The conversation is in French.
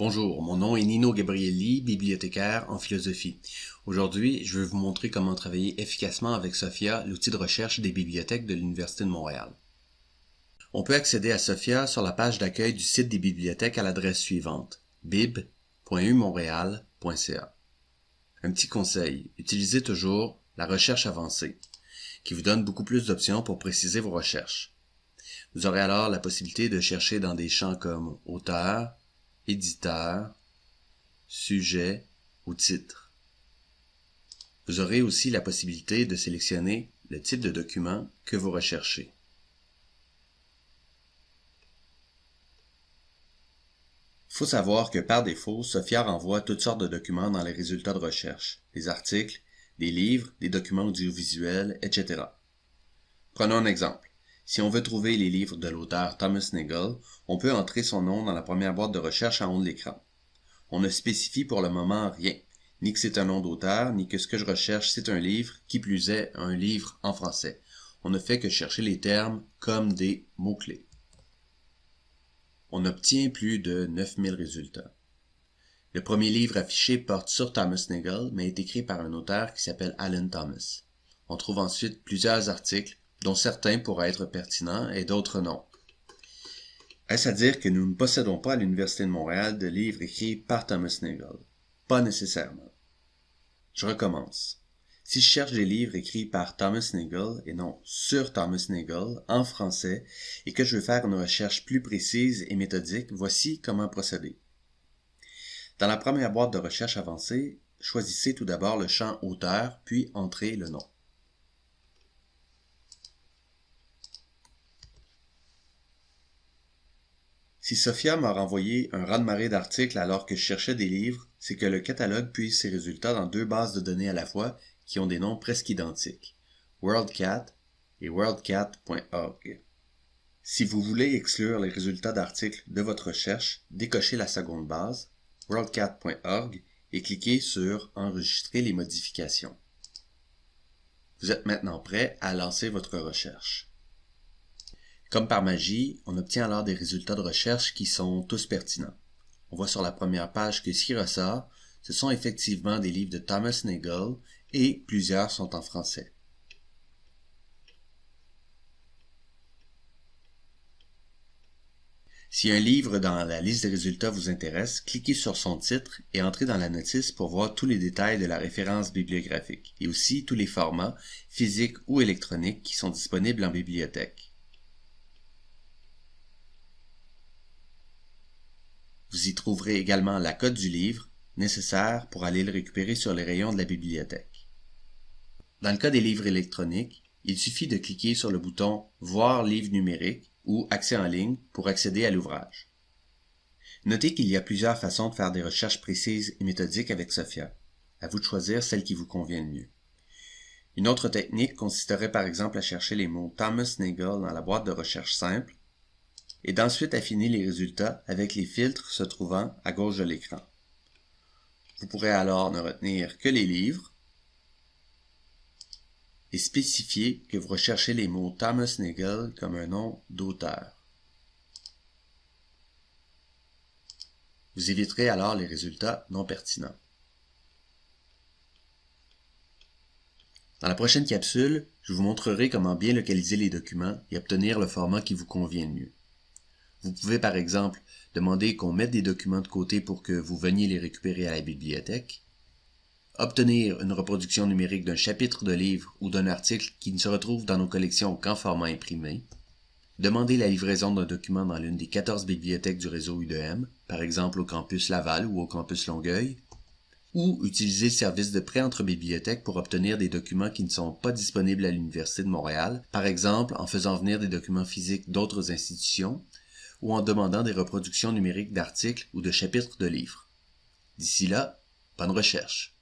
Bonjour, mon nom est Nino Gabrielli, bibliothécaire en philosophie. Aujourd'hui, je vais vous montrer comment travailler efficacement avec Sophia, l'outil de recherche des bibliothèques de l'Université de Montréal. On peut accéder à Sophia sur la page d'accueil du site des bibliothèques à l'adresse suivante bib.umontréal.ca. Un petit conseil, utilisez toujours la recherche avancée, qui vous donne beaucoup plus d'options pour préciser vos recherches. Vous aurez alors la possibilité de chercher dans des champs comme auteur, éditeur, sujet ou titre. Vous aurez aussi la possibilité de sélectionner le type de document que vous recherchez. Il faut savoir que par défaut, Sophia renvoie toutes sortes de documents dans les résultats de recherche, des articles, des livres, des documents audiovisuels, etc. Prenons un exemple. Si on veut trouver les livres de l'auteur Thomas Nagel, on peut entrer son nom dans la première boîte de recherche en haut de l'écran. On ne spécifie pour le moment rien, ni que c'est un nom d'auteur, ni que ce que je recherche c'est un livre, qui plus est un livre en français. On ne fait que chercher les termes comme des mots-clés. On obtient plus de 9000 résultats. Le premier livre affiché porte sur Thomas Nagel, mais est écrit par un auteur qui s'appelle Alan Thomas. On trouve ensuite plusieurs articles dont certains pourraient être pertinents et d'autres non. Est-ce à dire que nous ne possédons pas à l'Université de Montréal de livres écrits par Thomas Nagel? Pas nécessairement. Je recommence. Si je cherche des livres écrits par Thomas Nagel et non sur Thomas Nagel en français et que je veux faire une recherche plus précise et méthodique, voici comment procéder. Dans la première boîte de recherche avancée, choisissez tout d'abord le champ auteur puis entrez le nom. Si Sophia m'a renvoyé un raz-de-marée d'articles alors que je cherchais des livres, c'est que le catalogue puise ses résultats dans deux bases de données à la fois qui ont des noms presque identiques, WorldCat et worldcat.org. Si vous voulez exclure les résultats d'articles de votre recherche, décochez la seconde base, worldcat.org, et cliquez sur Enregistrer les modifications. Vous êtes maintenant prêt à lancer votre recherche. Comme par magie, on obtient alors des résultats de recherche qui sont tous pertinents. On voit sur la première page que ce qui ressort, ce sont effectivement des livres de Thomas Nagel et plusieurs sont en français. Si un livre dans la liste des résultats vous intéresse, cliquez sur son titre et entrez dans la notice pour voir tous les détails de la référence bibliographique et aussi tous les formats, physiques ou électroniques, qui sont disponibles en bibliothèque. Vous y trouverez également la cote du livre, nécessaire pour aller le récupérer sur les rayons de la bibliothèque. Dans le cas des livres électroniques, il suffit de cliquer sur le bouton Voir livre numérique ou Accès en ligne pour accéder à l'ouvrage. Notez qu'il y a plusieurs façons de faire des recherches précises et méthodiques avec Sophia. À vous de choisir celle qui vous convient le mieux. Une autre technique consisterait par exemple à chercher les mots Thomas Nagel dans la boîte de recherche simple et d'ensuite affiner les résultats avec les filtres se trouvant à gauche de l'écran. Vous pourrez alors ne retenir que les livres et spécifier que vous recherchez les mots Thomas Nagel comme un nom d'auteur. Vous éviterez alors les résultats non pertinents. Dans la prochaine capsule, je vous montrerai comment bien localiser les documents et obtenir le format qui vous convient le mieux. Vous pouvez par exemple demander qu'on mette des documents de côté pour que vous veniez les récupérer à la bibliothèque, obtenir une reproduction numérique d'un chapitre de livre ou d'un article qui ne se retrouve dans nos collections qu'en format imprimé, demander la livraison d'un document dans l'une des 14 bibliothèques du réseau UDM, par exemple au campus Laval ou au campus Longueuil, ou utiliser le service de prêt entre bibliothèques pour obtenir des documents qui ne sont pas disponibles à l'Université de Montréal, par exemple en faisant venir des documents physiques d'autres institutions, ou en demandant des reproductions numériques d'articles ou de chapitres de livres. D'ici là, bonne recherche.